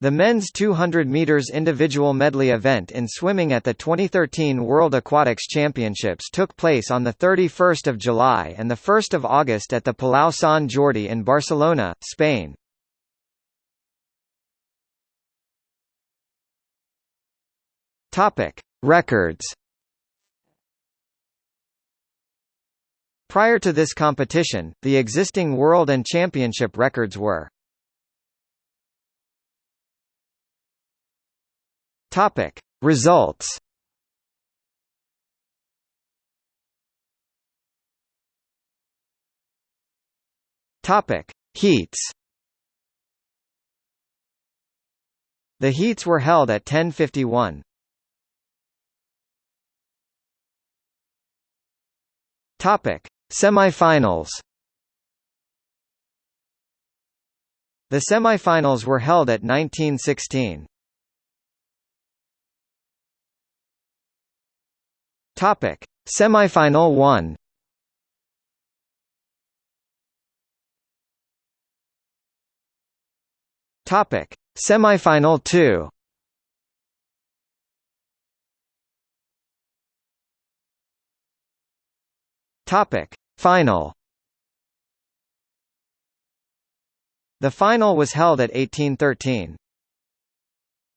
The men's 200 meters individual medley event in swimming at the 2013 World Aquatics Championships took place on the 31st of July and the 1st of August at the Palau Sant Jordi in Barcelona, Spain. Topic: Records. Prior to this competition, the existing world and championship records were Topic. Results. Topic. Heats. The heats were held at 1051. Topic. Semifinals. The semifinals were held at 1916. Topic: Semifinal 1. Topic: Semifinal 2. Topic: Final. The final was held at 1813.